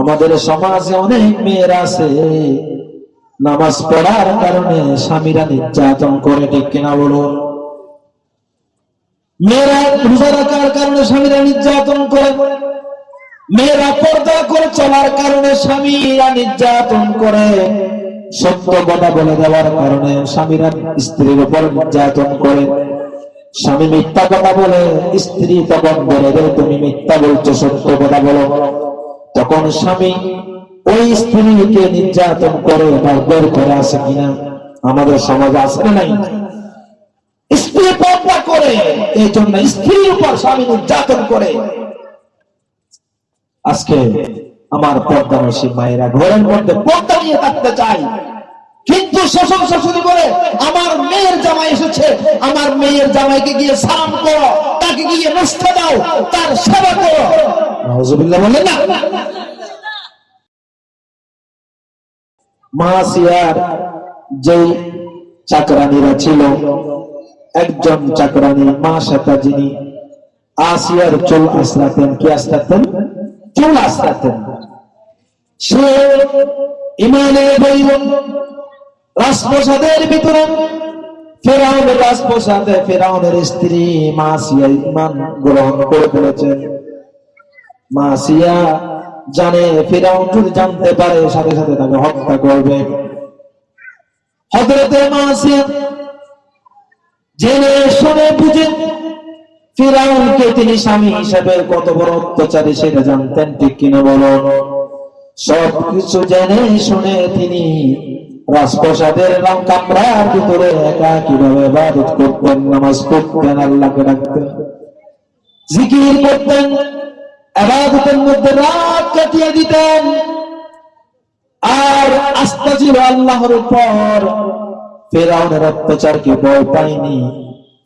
আমাদের সমাজে অনেক মেয়েরা আছে, নামাজ পড়ার কারণে স্বামীরা নির্যাতন করে, ঠিক কিনা বলুন? মেয়েরা রোজা রাখার কারণে স্বামীরা নির্যাতন করে, মেয়েরা পর্দা করে চলার কারণে স্বামীরা নির্যাতন করে। সত্য কথা বলে দেওয়ার কারণে স্বামীরা স্ত্রীর উপর নির্যাতন করে। স্বামী মিথ্যা কথা বলে, স্ত্রী তখন বলে দেয় তুমি মিথ্যা বলছো, সত্য কথা বলো। তখন স্বামী ওই স্ত্রীকে নির্যাতন করে বা বের করে আসে কিনা? আমাদের সমাজে না নাই? স্ত্রী পর্দা করে এই জন্য স্ত্রীর উপর স্বামী নির্যাতন করে। আজকে আমার পর্দানসী মায়েরা ঘরের মধ্যে পর্দা নিয়ে থাকতে চাই কিন্তু শ্বশুর শাশুড়ি বলে, আমার মেয়ের জামাই এসেছে। আমার মেয়ের জামাইকে গিয়ে সালাম করো। তাকে গিয়ে নষ্ট দাও। তার সেবা করো। বলেন না? মাসিয়ার যেই চাকরানিরা ছিল, একজন চাকরানি মা সেতা যিনি আসিয়ার চুল আসরাতেন কি আসরাতেন চুল আসরাতেন সে ইমানের বইল, রাজপ্রসাদের ভিতরে, ফেরাউনের রাজপ্রসাদে ফেরাউনের স্ত্রী মাসিয়া ইমান গ্রহণ করে ফেলেছেন। মাসিয়া জানে, ফেরাউন যদি জানতে পারে, সাথে সাথে তাকে হত্যা করবে। হজরতে জেনে শুনে বুঝে ফিরাউনকে তিনি স্বামী হিসাবে কত বড় অত্যাচারী, সেটা জানতেন ঠিক কিনা বলো? সব কিছু জেনে শুনে তিনি রাজপ্রসাদের রং কামরার ভিতরে একা কীভাবে বাদত করতেন, নামাজ পড়তেন, আল্লাহকে ডাকতেন, জিকির করতেন। আবাদতের মধ্যে রাত কাটিয়ে দিতেন। আর আস্থা ছিল আল্লাহর উপর ফেরাউনের অত্যাচারকে ভয় পায়নি?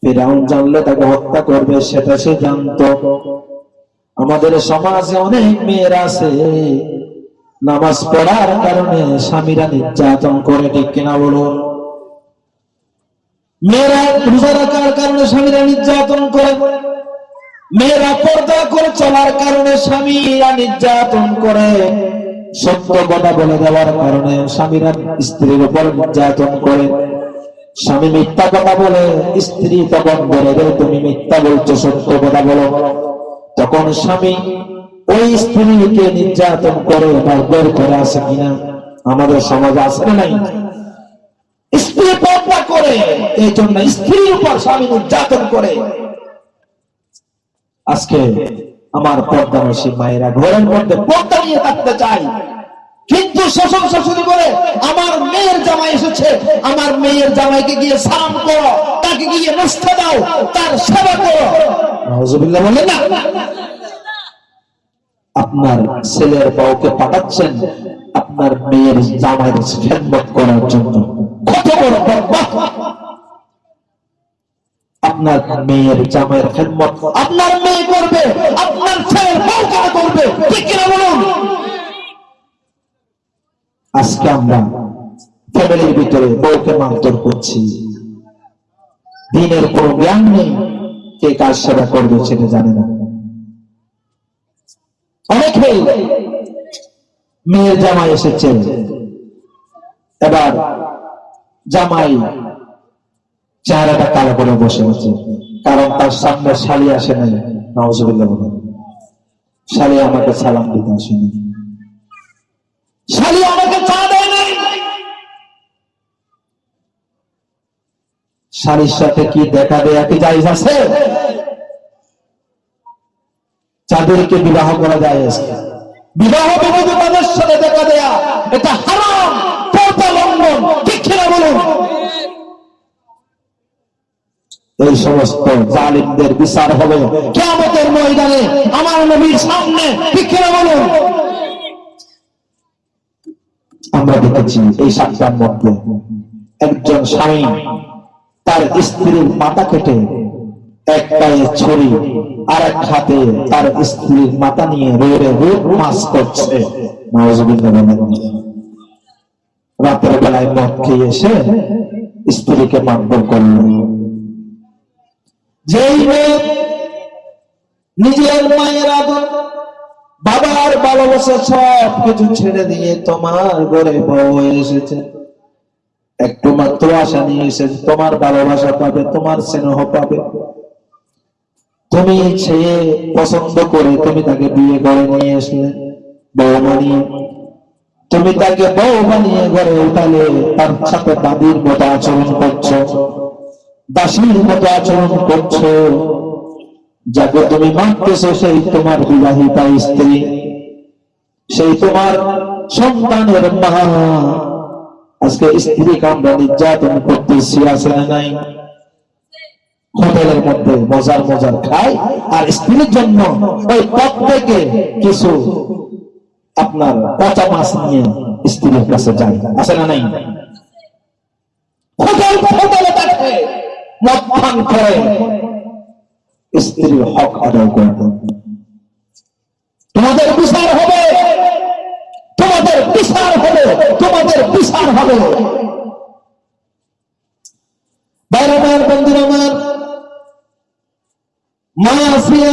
ফেরাউন জানলে তাকে হত্যা করবে, সেটা সে জানতো। আমাদের সমাজে অনেক মেয়েরা আছে, নামাজ পড়ার কারণে স্বামীরা নির্যাতন করে, ঠিক কিনা বলুন? মেয়েরা রোজা রাখার কারণে স্বামীরা নির্যাতন করে। মেয়েরা পর্দা করে চলার কারণে স্বামীরা নির্যাতন করে। সত্য কথা বলে দেওয়ার কারণে স্বামীরা স্ত্রীর উপর নির্যাতন করে। স্বামী মিথ্যা কথা বলে, স্ত্রী তখন বলে দেয় তুমি মিথ্যা বলছো, সত্য কথা বলো। তখন স্বামী ওই স্ত্রীকে নির্যাতন করে বের করে আসে কিনা? আমাদের সমাজে না নাই? স্ত্রী পর্দা করে এই জন্য স্ত্রীর উপর স্বামী নির্যাতন করে। আজকে আমার পর্দানসী মায়েরা ঘরের মধ্যে পর্দা নিয়ে থাকতে চাই কিন্তু শ্বশুর শাশুড়ি বলে, আমার মেয়ের জামাই এসেছে। আমার মেয়ের জামাইকে গিয়ে সালাম করো। তাকে গিয়ে নষ্ট দাও। তার সেবা করো। নাউজুবিল্লাহ বলেন না। আপনার ছেলের বউকে পাঠাচ্ছেন আপনার মেয়ের জামাইয়ের খেদমত করার জন্য। কত বড় আপনার মেয়ের জামাইয়ের খেদমত আপনার মেয়ে করবে, আপনার ছেলের বউ করবে? ঠিক কিনা বলুন? আজকে আমরা ফ্যামিলির ভিতরে বউকে মারধর করছি। দিনের কোন জ্ঞান নেই কে কার সেবা করবে সেটা জানে না। অনেকে মেয়ের জামাই এসেছে। এবার জামাই চেহারাটা কালো করে বসে আছে। কারণ তার সামনে শালি আসে নাই। নওয়াজুবিল্লাহ বলে শালি আমাকে সালাম দিতে দেয় নাই। শালির সাথে কি দেখা দেয়া কি জায়জ আছে? যাদেরকে বিবাহ করা যায়। বিবাহ বিবাহ তাদের সাথে দেখা দেয়া, এটা হারাম। লঙ্ঘন। ঠিক কিনা বলুন? এই সমস্ত জালিমদের বিচার হবে। কেমতের ময়দানে আমার নবীর সামনে বলুন। আমরা দেখেছি এই সাতটার মধ্যে একজন স্বামী তার স্ত্রীর মাথা কেটে এক পায়ে ছড়ি আর এক হাতে তার স্ত্রীর মাথা নিয়ে রোড়ে রোড মাস করছে। রাতের বেলায় মদ খেয়ে এসে স্ত্রীকে মারধর করল। যেই মেয়ে নিজের মায়ের আদর, বাবার ভালোবাসা সব কিছু ছেড়ে দিয়ে তোমার ঘরে বউ এসেছে। একটু মাত্র আশা নিয়ে এসেছে, তোমার ভালোবাসা পাবে, তোমার স্নেহ পাবে। তুমি সে পছন্দ করে তুমি তাকে বিয়ে করে নিয়ে এসলে, বউ মানিয়ে তুমি তাকে বউ বানিয়ে ঘরে উঠালে তার সাথে দাদির মতো আচরণ করছ। দাসীর মতো আচরণ করছ। যাকে তুমি মানতেছো, সেই তোমার বিবাহিতা স্ত্রী। সেই তোমার সন্তানের মা। আজকে স্ত্রীকে আমরা নির্যাতন করতেছি, আছে নাই? হোটেলের মধ্যে মজার মজার খায়, আর স্ত্রীর জন্য ওই পথ থেকে কিছু আপনার পচা মাছ নিয়ে স্ত্রীর কাছে যায়, আছে না নাই? হোটেল হোটেলে থাকে মদ পান করে। স্ত্রীর হক আদায় করবে তোমাদের বিচার হবে। তোমাদের বিচার হবে। তোমাদের বিচার হবে। বাইরে আমার বন্ধুর আমার, মা আসিয়া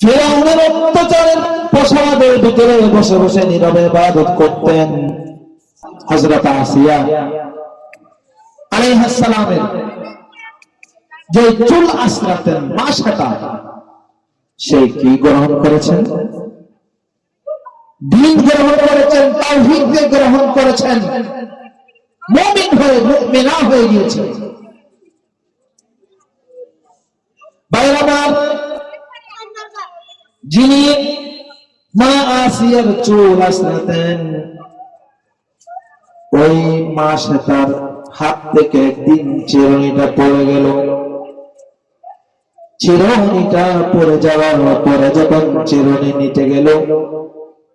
ফেরাউনের অত্যাচারের প্রসাদের ভিতরে বসে বসে নীরবে ইবাদত করতেন। হযরত আসিয়া আলাইহিস সালামের যে চুল আশ্রাতেন মাসাটা সে কি গ্রহণ করেছেন? দিন গ্রহণ করেছেন, তাওহীদ গ্রহণ করেছেন। মুমিন হয়ে, মুমিনা হয়ে বাইরাবার যিনি মা আসিয়ার চুল আশ্রাতেন ওই মা সে তার হাত থেকে একদিন চিরুনিটা পড়ে গেল। চিরুনিটা পড়ে যাওয়ার পরে যখন চিরুনি নিতে গেল,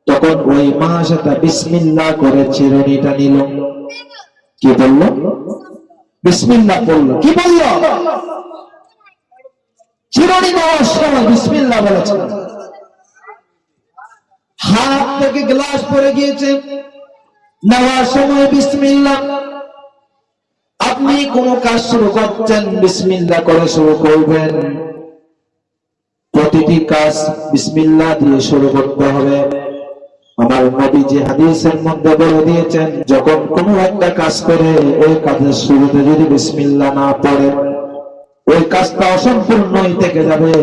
তখন ওই মা সেটা বিসমিল্লা করে চিরুনিটা নিল। কি বলল? বিসমিল্লা বলল। কি বলল? চিরুনি নেওয়ার বিসমিল্লা বলেছে। হাত থেকে গ্লাস পরে গিয়েছে। নেওয়ার সময় বিসমিল্লা। আপনি কোন কাজ শুরু করছেন বিসমিল্লা করে শুরু করবেন। প্রতিটি কাজ বিসমিল্লা দিয়ে শুরু করতে হবে। আমার নবী যে হাদিসের মধ্যে বলে দিয়েছেন, যখন কোনো একটা কাজ করে, ওই কাজের শুরুতে যদি বিসমিল্লা না পড়ে, ওই কাজটা অসম্পূর্ণই থেকে যাবে।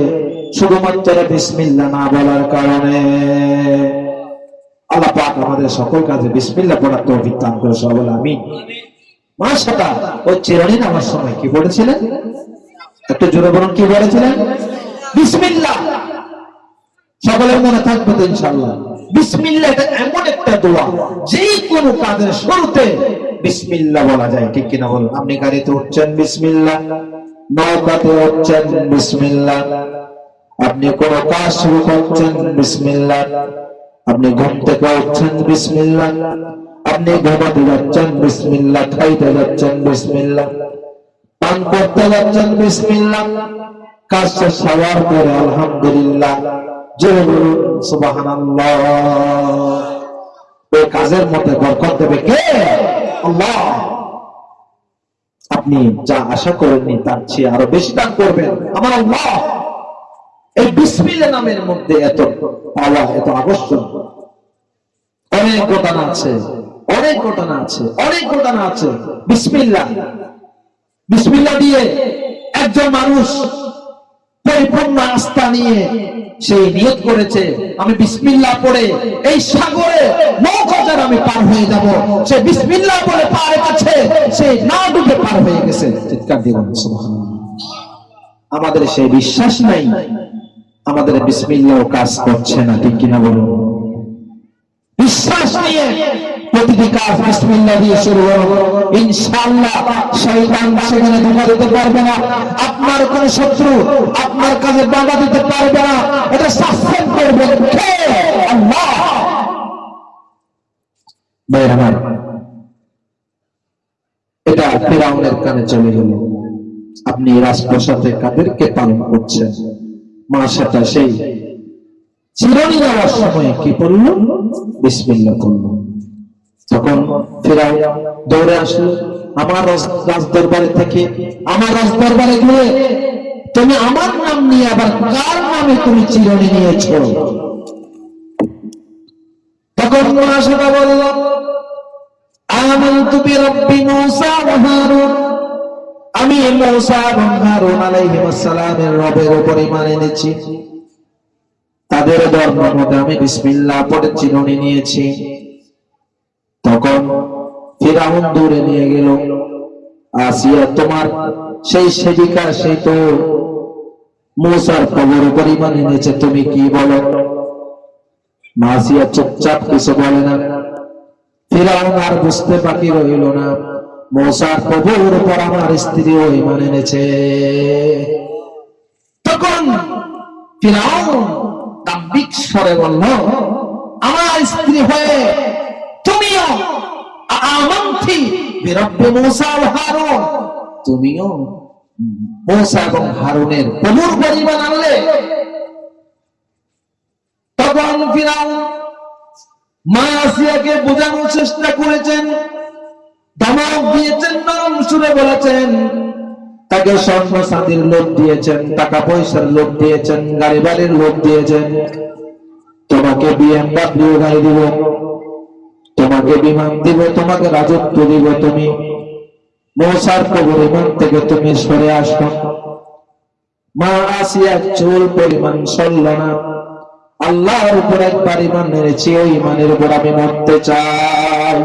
শুধুমাত্র বিসমিল্লা না বলার কারণে। আল্লাহ পাক আমাদের সকল কাজে বিসমিল্লা পড়ার তৌফিক দান করে সবাই আমি নামার সময় কি বলেছিলেন? কি বলেছিলেন? বিসমিল্লা সকলের মনে থাকবে তো ইনশাল্লাহ আপনি গাড়িতে উঠছেন বিসমিল্লা নৌকাতে আপনি কোন কাজ শুরু করছেন বিসমিল্লা আপনি ঘুম থেকে উঠছেন বিসমিল্লা আপনি ঘুমাতে যাচ্ছেন বিসমিল্লা খাইতে যাচ্ছেন বিসমিল্লা পান করতে যাচ্ছেন বিসমিল্লা কাজ শেষ হওয়ার পরে, আলহামদুলিল্লাহ কাজের মধ্যে বরকত দেবে কে? আপনি যা আশা করেননি, তার চেয়ে আরও বেশি দান করবেন। আমার আল্লাহ। এই বিসমিল্লা নামের মধ্যে এত পাওয়া, এত আকর্ষণ। অনেক ঘটনা আছে। অনেক ঘটনা আছে, অনেক ঘটনা আছে। বিসমিল্লা বিসমিল্লা দিয়ে একজন মানুষ পরিপূর্ণ আস্থা নিয়ে সেই নিয়ত করেছে। আমি বিসমিল্লা পড়ে এই সাগরে নৌকাজার আমি পার হয়ে যাব। সে বিসমিল্লা বলে পারে কাছে সে না ডুবে পার হয়ে গেছে। চিৎকার দিয়ে আমাদের সেই বিশ্বাস নাই। আমাদের বিসমিল্লাও কাজ করছে না, ঠিক কিনা বলুন? বিশ্বাস নিয়ে প্রতিটি কাজ দিয়ে শুরু শয়তান সেখানে দিতে পারবে না। আপনার কোন শত্রু আপনার কাজে বাধা দিতে পারবে না। এটা সাসপেন্ড করবে কে? আল্লাহ। এটা ফেরাউনের কানে চলে গেল। আপনি রাজপ্রসাদে কাদেরকে পালন করছেন? মা সেটা সেই চিরনি নেওয়ার সময় কি করল বিসমিল্লা করল। তখন ফেরাও দৌড়ে আসলো, আমার রাজ- রাজ দরবারে থেকে, আমার রাজ দরবারে গিয়ে তুমি আমার নাম নিয়ে আবার কার নামে তুমি চিরনি নিয়েছো? তখন বলল মূসা ওয়া হারুন। আমি মূসা এবং হারুন আলাইহিস সালামের রবের উপর ঈমান এনেছি। তাদের ধর্ম মতে আমি বিসমিল্লাহ পড়ে নিয়েছি। নিয়ে গেল। আসিয়া তোমার সেই তো মূসার কবর ঈমান এনেছে, তুমি কি বলো? মাসিয়া চুপচাপ কিছু বলে না। আর বুঝতে বাকি রইল না। মৌসার প্রভুর উপর আমার স্ত্রীও ইমান এনেছে। তখন ফিরাউন দাম্ভিক স্বরে বলল, আমার স্ত্রী হয়ে তুমিও চেষ্টা করেছেন দিয়েছেন বলেছেন, তাকে স্বর্ণ সাদির লোভ দিয়েছেন, টাকা পয়সার লোভ দিয়েছেন, গাড়ি বাড়ির লোভ দিয়েছেন। তোমাকে বিএমডাব্লিউ গাড়ি দিব। তোমাকে বিমান দিব, তোমাকে রাজত্ব দিব তুমি। মৌসার কবর ইমান থেকে তুমি সরে আসো। মা আসিয়া চুল পরিমাণ সরল না। আল্লাহর উপর একবার ইমান এনেছি, ওই ইমানের উপর আমি মরতে চাই।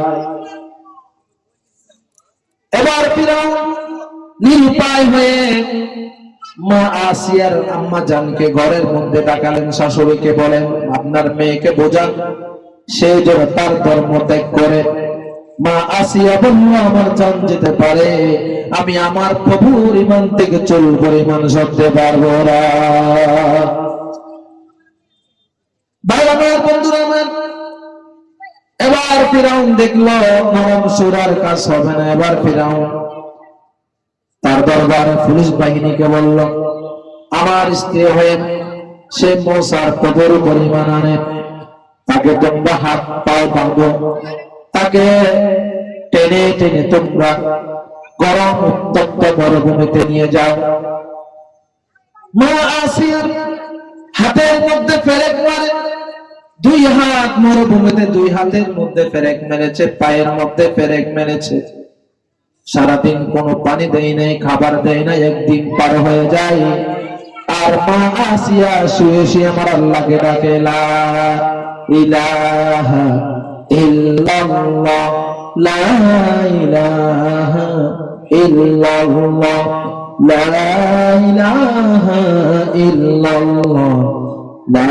এবার ফিরাউন নিরুপায় মা আসিয়ার আম্মা জানকে ঘরের মধ্যে ডাকালেন, শাশুড়িকে বলেন, আপনার মেয়েকে বোঝান। সে যেন তার ধর্ম ত্যাগ করে, মা আসিয়া বলল, আমার জান যেতে পারে। আমি আমার প্রভুর ইমান থেকে চুল পরিমাণ সরতে পারব না। আমার স্ত্রী হয়ে সে মশার কবর পরিমাণ আনে। তাকে তোমরা হাত পাও বাঁধো তাকে টেনে টেনে তোমরা গরম উত্তপ্ত মরুভূমিতে নিয়ে যাও। হাতের মধ্যে ফেরেক মারে। দুই হাত মরুভূমিতে দুই হাতের মধ্যে ফেরেক মেরেছে, পায়ের মধ্যে ফেরেক মেরেছে। সারাদিন কোনো পানি দেয় নাই, খাবার দেয় না একদিন পার হয়ে যায়। আর মা আসিয়া শুয়ে শুয়ে আমার আল্লাহকে ডাকে, লা ইলাহা ইল্লাল্লাহ, লা ইলাহা ইল্লাল্লাহ, লা ইলাহা ইল্লাল্লাহ, লা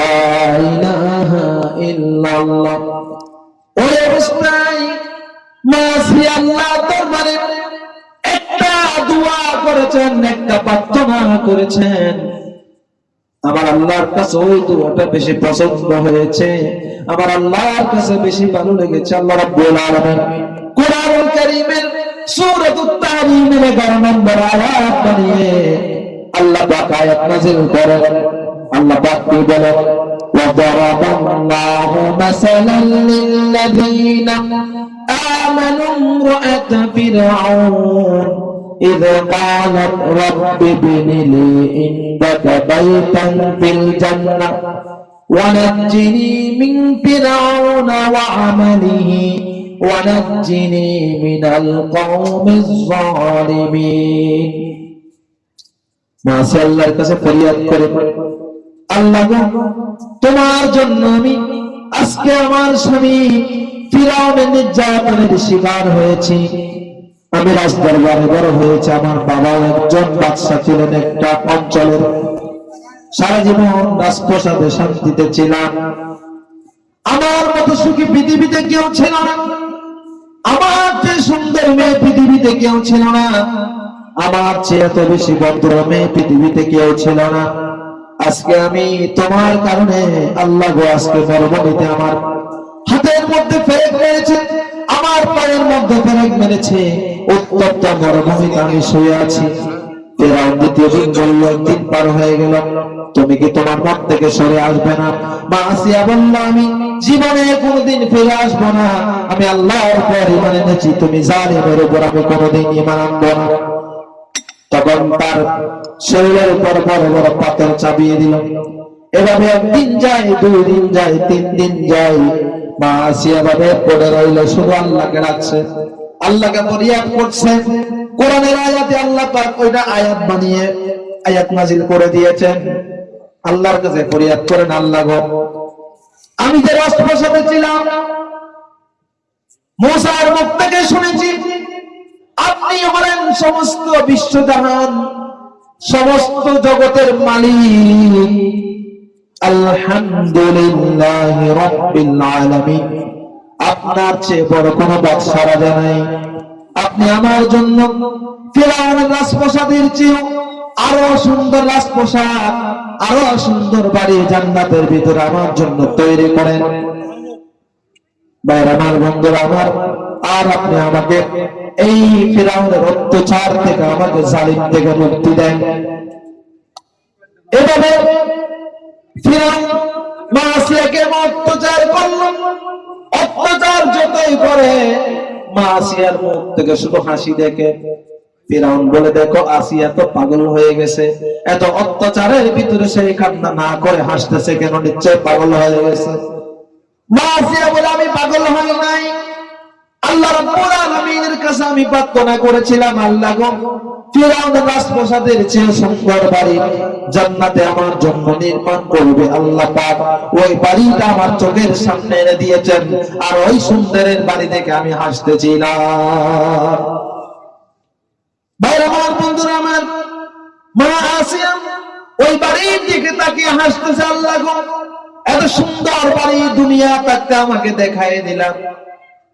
ইল্লাল্লাহ। অবস্থায় মাসি আল্লাহ দরবারে একটা দোয়া করেছেন, একটা প্রার্থনা করেছেন। আমার আল্লাহর কাছে ওই দোয়াটা বেশি পছন্দ হয়েছে আমার আল্লাহর কাছে বেশি ভালো লেগেছে আল্লাহ রাব্বুল আলামিন কোরআনুল কারীমের সূরাতুত তাহরিমের 11 নম্বর আয়াত বানিয়ে আল্লাহ পাক আয়াত নাযিল করেন আল্লাহ পাক কি বলেন وضرب الله مثلا للذين آمنوا امرأة فرعون إذ قالت رب ابن لي عندك بيتا في الجنة ونجني من فرعون وعمله ونجني من القوم الظالمين মাসি আল্লাহর কাছে ফরিয়াদ করে আল্লাহ গো, তোমার জন্য আমি আজকে আমার স্বামী ফিরাউনের নির্যাতনের শিকার হয়েছি আমি দরবারে বড় হয়েছে, আমার বাবা একজন বাদশা ছিলেন একটা অঞ্চলের। সারা জীবন রাজপ্রসাদে শান্তিতে ছিলাম। আমার মতো সুখী পৃথিবীতে কেউ ছিল না। আমার যে সুন্দর মেয়ে পৃথিবীতে কেউ ছিল না। আমার চেয়ে এত বেশি ভদ্র মেয়ে পৃথিবীতে কেউ ছিল না। আজকে আমি তোমার কারণে আল্লাহ গো, আজকে মরুভূমিতে আমার হাতের মধ্যে ফেরেক মেরেছে, আমার পায়ের মধ্যে ফেরেক মেরেছে। উত্তপ্ত মরুভূমিতে আমি শুয়ে আছি শরীরের উপর বড় বড় দিল। এভাবে একদিন যায়, দুই দিন যায়, তিন দিন যায়। মা আসিয়া ভাবে পড়ে রইল, শুধু আল্লাহকে রাখছে আল্লাহকে ফরিয়াদ করছে কোরআনের আয়াতে আল্লাহ পাক ওইটা আয়াত বানিয়ে আয়াত নাজিল করে দিয়েছেন। আল্লাহর কাছে ফরিয়াদ করেন আল্লাহ আমি যে রাষ্ট্রপ্রসাদে ছিলাম মোসার মুখ থেকে শুনেছি, আপনি হলেন সমস্ত বিশ্ব বিশ্বজাহান, সমস্ত জগতের মালিক। আলহামদুলিল্লাহ রব্বিল আপনার চেয়ে বড় কোনো বাদশা রাজা নাই। আপনি আমার জন্য রাজপ্রসাদের চেয়েও আরও সুন্দর রাজপ্রসাদ, আরও সুন্দর বাড়ি জান্নাতের ভিতরে আমার জন্য তৈরি করেন। বাইর মুক্তি দেন। এভাবে মা আসিয়াকে অত্যাচার করল। অত্যাচার যতই করে, মাসিয়ার মুখ থেকে শুধু হাসি দেখে। বলে, দেখো, আসিয়া তো পাগল হয়ে গেছে। এত অত্যাচারের ভিতরে সেই কান্না না করে হাসতেছে কেন? নিশ্চয় পাগল হয়ে গেছে। মা আসিয়া বলে, আমি পাগল হই নাই। আল্লাহ রাব্বুল আলামিনের কাছে আমি প্রার্থনা করেছিলাম, আল্লাহ গো ফিরাউনের রাজপ্রাসাদের চেয়ে সুন্দর বাড়ি জান্নাতে আমার জন্য নির্মাণ করবে, আল্লাহ পাক ওই বাড়িটা আমার চোখের সামনে এনে দিয়েছেন আর ওই সুন্দরের বাড়ি দেখে আমি হাসতেছিলাম। ভাইরা আমার বন্ধুরা আমার, মা আসিয়া ওই বাড়ির দিকে তাকিয়ে হাসতেছে, আল্লাহ গো, এত সুন্দর বাড়ি দুনিয়া তাকে আমাকে দেখাই দিলাম।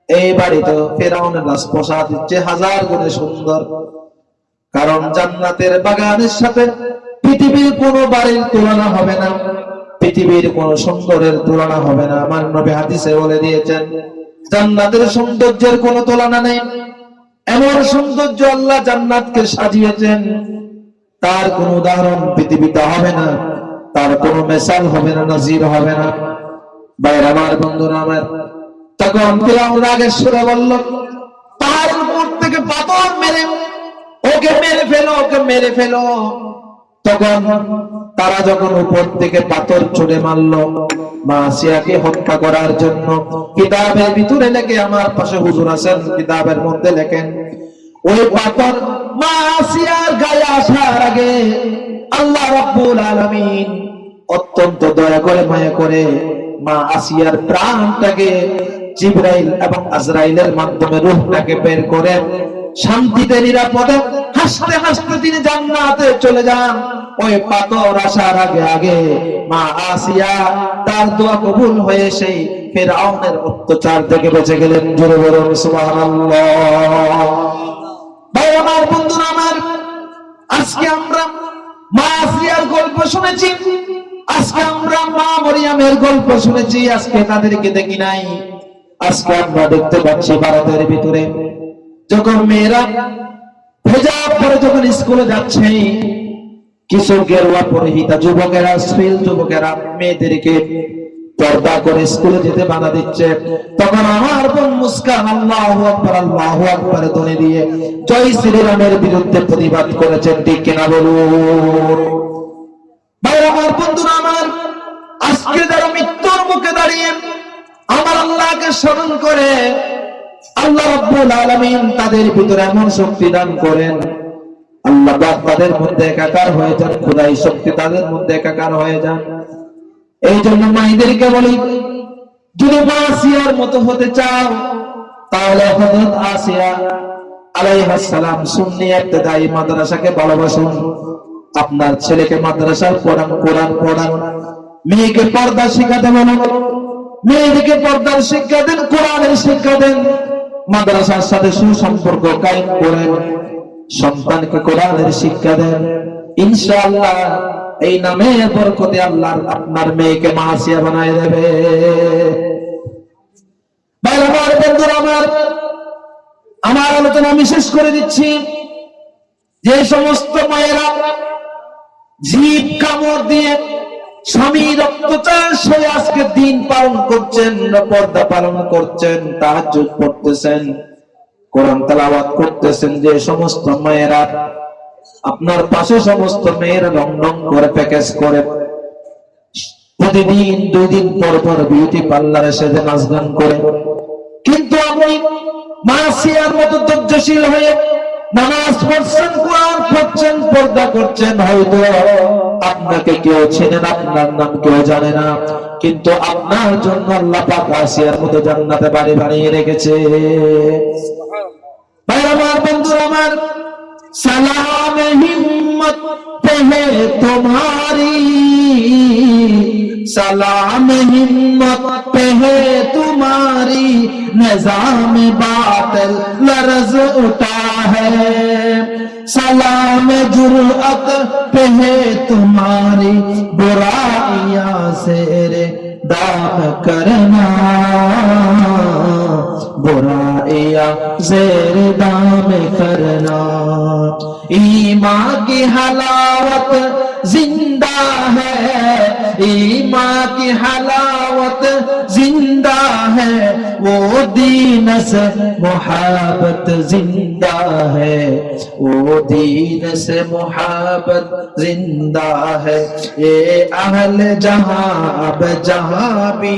এই বাড়ি তো ফেরাউনের রাজপ্রসাদ হচ্ছে হাজার গুণে সুন্দর। কারণ জান্নাতের বাগানের সাথে পৃথিবীর কোনো বাড়ির তুলনা হবে না। পৃথিবীর কোন সুন্দরের তুলনা হবে না। আমার নবী হাদিসে বলে দিয়েছেন, জান্নাতের সৌন্দর্যের কোনো তুলনা নেই। এমন সৌন্দর্য আল্লাহ জান্নাতকে সাজিয়েছেন। তার কোন উদাহরণ পৃথিবীতে হবে না। তার কোনো মেসাল হবে না, নজির হবে না। বাইরে আমার বন্ধুরা, আমার তখন ফিরাউন রাগের সুরে বলল, পাহাড়ের উপর থেকে পাথর মেরে, ওকে মেরে ফেলো, ওকে মেরে ফেলো। তখন তারা যখন উপর থেকে পাথর ছুড়ে মারলো মা আসিয়াকে হত্যা করার জন্য কিতাবের ভিতরে লেখে, আমার পাশে হুজুর আছেন কিতাবের মধ্যে লেখেন ওই পাথর মা আসিয়ার গায়ে আসার আগে আল্লাহ রাব্বুল আলামিন অত্যন্ত দয়া করে, মায়া করে মা আসিয়ার প্রাণটাকে জিব্রাইল এবং আজরাইলের মাধ্যমে রূহটাকে বের করে শান্তিতে, নিরাপদে, হাসতে হাসতে তিনি জান্নাতে চলে যান। ওই পাথর আসার আগে আগে মা আসিয়া তার দোয়া কবুল হয়ে সেই ফেরাউনের অত্যাচার থেকে বেঁচে গেলেন। জোরে বলুন, সুবহানাল্লাহ। ভাই, আমার বন্ধুরা, আমার আজকে আমরা মা আসিয়ার গল্প শুনেছি। আজকে আমরা মা মরিয়ামের গল্প শুনেছি। আজকে তাদেরকে দেখি নাই। আজকে আমরা দেখতে পাচ্ছি ভারতের ভিতরে। যখন মেয়েরা হেজাব পরে যখন স্কুলে যাচ্ছে, কিছু গেরুয়া পরিহিতা, যুবকেরা স্ত্রীল যুবকেরা মেয়েদেরকে পর্দা করে স্কুলে যেতে বাধা দিচ্ছে। তখন আমার বোন মুস্কান দিয়ে জয় শ্রীরামের বিরুদ্ধে প্রতিবাদ করেছেন ঠিক কিনা বলুন? আমার বন্ধুরা, আমার আজকে যারা মৃত্যুর মুখে দাঁড়িয়ে আল্লাহকে স্মরণ করে আল্লাহ রাব্বুল আলামিন তাদের ভিতরে এমন শক্তি দান করেন। আল্লাহ তাদের মধ্যে একাকার হয়ে যান, খোদাই শক্তি তাদের মধ্যে একাকার হয়ে যান। এই জন্য মাইদেরকে বলি, যদি আসিয়ার মতো হতে চাও, তাহলে হযরত আসিয়া আলাইহিস সালাম সুন্নি ইবতিদায়ী মাদ্রাসাকে ভালোবাসুন। আপনার ছেলেকে মাদ্রাসার পড়ান কোরআন পড়ান। মেয়েকে পর্দা শিখাতে বলুন। মেয়েদেরকে পর্দার শিক্ষা দেন, কোরআনের শিক্ষা দেন। মাদ্রাসার সাথে সুসম্পর্ক কায়েম করেন। সন্তানকে কোরআনের শিক্ষা দেন। ইনশাআল্লাহ এই নামে বরকতে আল্লাহ আপনার মেয়েকে মাসিয়া বানায় দেবে। আমার আলোচনা আমি শেষ করে দিচ্ছি। যে সমস্ত মায়েরা জীব কামড় দিয়ে স্বামীর অত্যাচার সে আজকে দিন পালন করছেন, পর্দা পালন করছেন, তাহাজ্জুদ পড়তেছেন, কোরআন তেলাওয়াত করতেছেন, যে সমস্ত মায়েরা আপনার পাশে সমস্ত মেয়েরা লং লং করে, প্যাকেজ করে, প্রতিদিন দুই দিন পর পর বিউটি পার্লারে সেজে নাচ গান করে। কিন্তু আপনি মাসিয়ার মতো ধৈর্যশীল হয়ে নামাজ পড়ছেন, কোরআন পড়ছেন, পর্দা করছেন, হয়তো আপনাকে কেউ চেনেন আপনার নাম কেউ জানে না। কিন্তু আপনার জন্য আল্লাহ পাক আসিয়ার মতো জান্নাতে বাড়ি বানিয়ে রেখেছে। সালাম হিম্মত পেহে তোমারি সালাম হিম্মত পেহে তোমারি নিজাম বাতিল, লরজ উঠা है। सलाम जुरअत पे है तुम्हारी बुराइया से दाम करना। बुराइया जेर दाम करना। ईमा की हलावत ज़िंदा है। ईमा की हलावत है वो दीन से मोहब्बत जिंदा है वो दीन से मोहब्बत जिंदा है ये अहल जहां अब जहां भी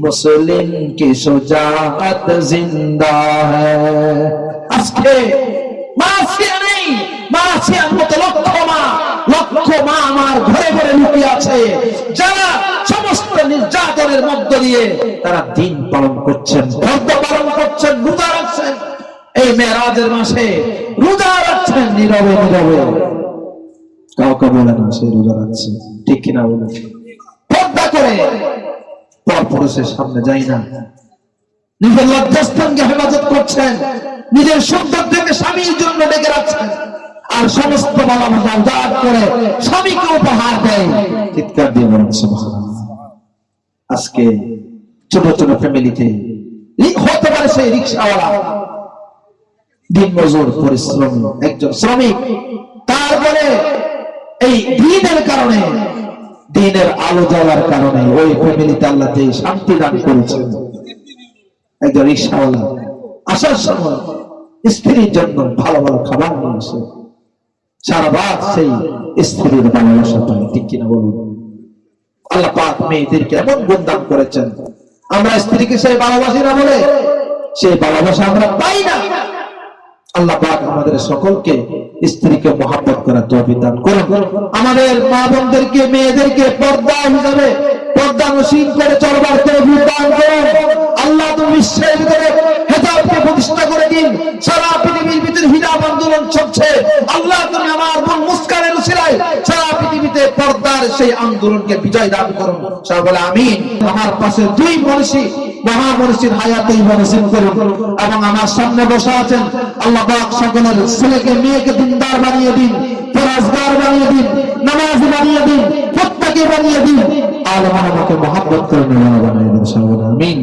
मुस्लिम की शुजाअत जिंदा है আজকে মাসিয়া নেই মাসিয়ার মতো লক্ষ মা লক্ষ মা আমার ঘরে ঘরে লুকিয়ে আছে যারা সমস্ত নির্যাতনের মধ্য দিয়ে তারা দিন পালন করছেন ব্রত পালন করছেন, রোজা রাখছেন। এই মেয়েরাজের মাসে রোজা রাখছেন নীরবে নীরবে। কাউকে বলে না সে রোজা রাখছে। ঠিক কিনা বলে পর্দা করে। পরপুরুষের সামনে যাই না। নিজের লজ্জাস্থানকে হেফাজত করছেন। নিজের সুন্দর থেকে স্বামীর জন্য ডেকে রাখছেন। আর সমস্ত বাবা মা উজাড় করে স্বামীকে উপহার দেয়। চিৎকার দিয়ে বলেন সুবহানাল্লাহ। আজকে ছোট ছোট ফ্যামিলিতে হতে পারে সেই রিক্সাওয়ালা। দিন মজুর, পরিশ্রম, একজন শ্রমিক। তারপরে এই দিনের কারণে, দিনের আলো জ্বলার কারণে ওই ফ্যামিলিতে আল্লাহ যে শান্তি দান করেছেন। একজন রিক্সাওয়ালা আসার সময় স্ত্রীর জন্য ভালো ভালো খাবার নিয়ে সারা রাত সেই স্ত্রীর ভালোবাসা পায় ঠিক কিনা বলুন? করেছেন। আমরা স্ত্রীকে সেই ভালোবাসি না বলে, সেই ভালোবাসা আমরা পাই না। আমাদের সকলকে স্ত্রীকে মহাব্বত করার তৌফিক দান করুন। আমাদের মা বোনদেরকে, মেয়েদেরকে পর্দা হিসাবে, পর্দা নসীন করে চলবার তৌফিক দান করুন। আল্লাহ তুমি বিশ্বের ভিতরে প্রতিষ্ঠা করে দিন। সারা পৃথিবীর ভিতরে হিজাব আন্দোলন চলছে। আল্লাহ তুমি আমার বোন মুস্কানের উসিলায় সারা পৃথিবীতে পর্দার সেই আন্দোলনকে বিজয় দান করুন। সবাই বলে আমিন। আমার পাশে দুই মনীষী মহা মনীষীর হায়াতে করুন এবং আমার সামনে বসে আছেন আল্লাহ সকলের ছেলেকে, মেয়েকে দিনদার বানিয়ে দিন পরাজগার বানিয়ে দিন, নামাজ বানিয়ে দিন, প্রত্যেকে বানিয়ে দিন। আলম আমাকে মহাব্বত বানিয়ে দিন বলে আমিন।